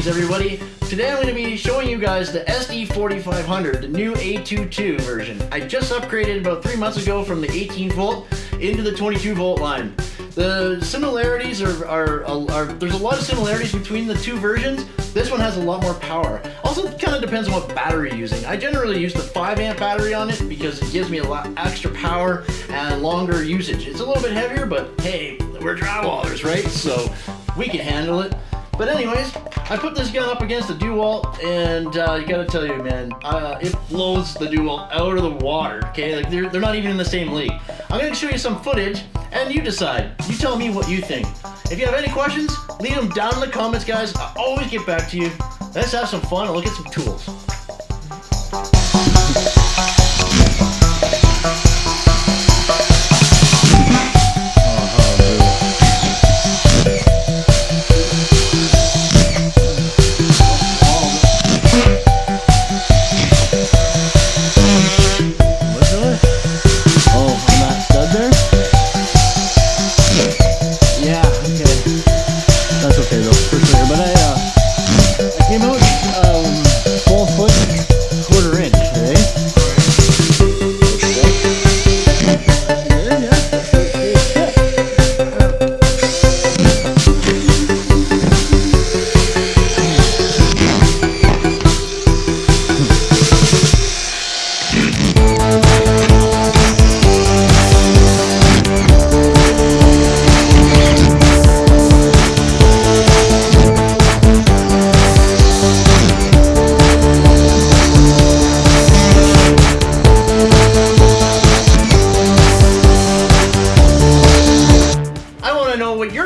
Greetings everybody! Today I'm going to be showing you guys the SD4500, the new A22 version. I just upgraded about three months ago from the 18 volt into the 22 volt line. The similarities are, are, are, there's a lot of similarities between the two versions. This one has a lot more power. Also, it kind of depends on what battery you're using. I generally use the 5 amp battery on it because it gives me a lot extra power and longer usage. It's a little bit heavier, but hey, we're drywallers, right? So we can handle it. But anyways, I put this gun up against the DeWalt, and uh, you gotta tell you, man, uh, it blows the DeWalt out of the water, okay? Like, they're, they're not even in the same league. I'm gonna show you some footage, and you decide. You tell me what you think. If you have any questions, leave them down in the comments, guys. I always get back to you. Let's have some fun and look at some tools.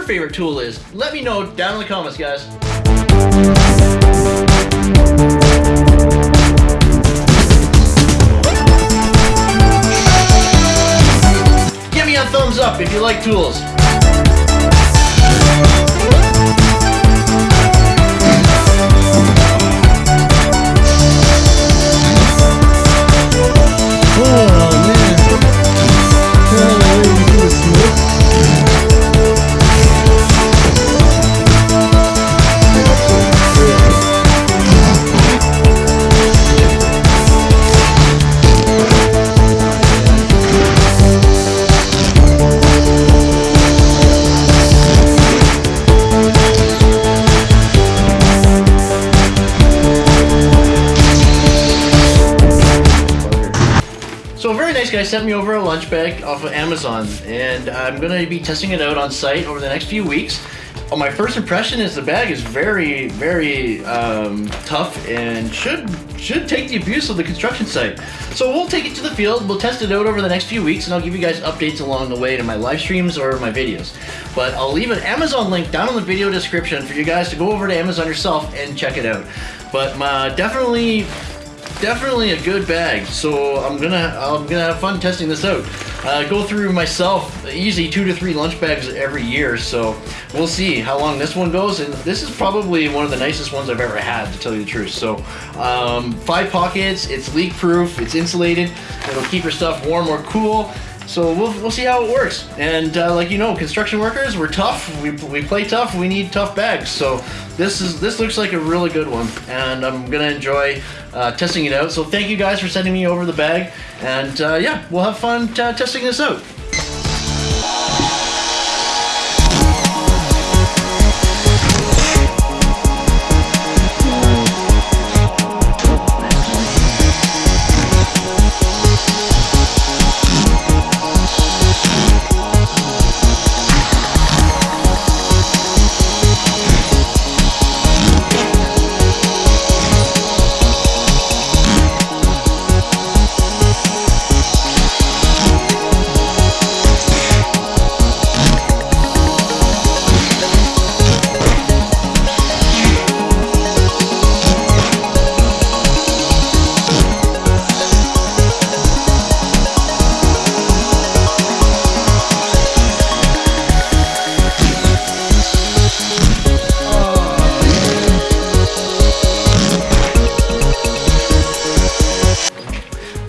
Favorite tool is. Let me know down in the comments, guys. Give me a thumbs up if you like tools. So a very nice guy sent me over a lunch bag off of Amazon and I'm to be testing it out on site over the next few weeks. Well, my first impression is the bag is very, very um, tough and should should take the abuse of the construction site. So we'll take it to the field, we'll test it out over the next few weeks, and I'll give you guys updates along the way to my live streams or my videos. But I'll leave an Amazon link down in the video description for you guys to go over to Amazon yourself and check it out. But uh, definitely definitely a good bag. So I'm gonna I'm gonna have fun testing this out. Uh, go through myself easy two to three lunch bags every year. So we'll see how long this one goes. And this is probably one of the nicest ones I've ever had, to tell you the truth. So um, five pockets. It's leak proof. It's insulated. It'll keep your stuff warm or cool. So we'll, we'll see how it works. And uh, like you know, construction workers, we're tough. We, we play tough. We need tough bags. So this is this looks like a really good one, and I'm gonna enjoy uh, testing it out. So thank you guys for sending me over the bag, and uh, yeah, we'll have fun testing this out.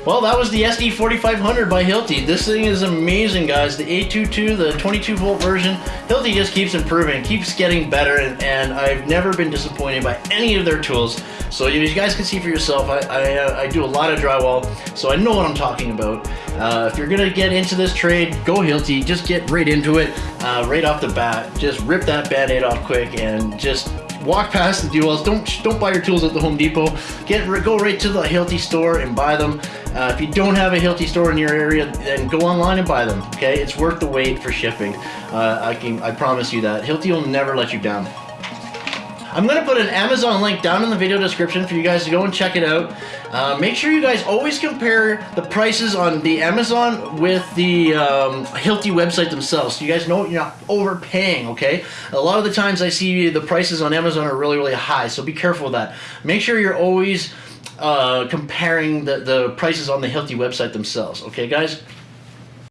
Well, that was the SD4500 by Hilti. This thing is amazing, guys. The A22, the 22 volt version, Hilti just keeps improving, keeps getting better, and, and I've never been disappointed by any of their tools. So as you guys can see for yourself, I, I, uh, I do a lot of drywall, so I know what I'm talking about. Uh, if you're gonna get into this trade, go Hilti. Just get right into it, uh, right off the bat. Just rip that band-aid off quick and just walk past the DeWalts. Don't don't buy your tools at the Home Depot. Get go right to the Hilti store and buy them. Uh, if you don't have a Hilti store in your area, then go online and buy them. Okay, it's worth the wait for shipping. Uh, I can I promise you that Hilti will never let you down. I'm going to put an Amazon link down in the video description for you guys to go and check it out. Uh, make sure you guys always compare the prices on the Amazon with the um, Hilti website themselves. So you guys know you're not overpaying, okay? A lot of the times I see the prices on Amazon are really, really high, so be careful with that. Make sure you're always uh, comparing the, the prices on the Hilti website themselves, okay guys?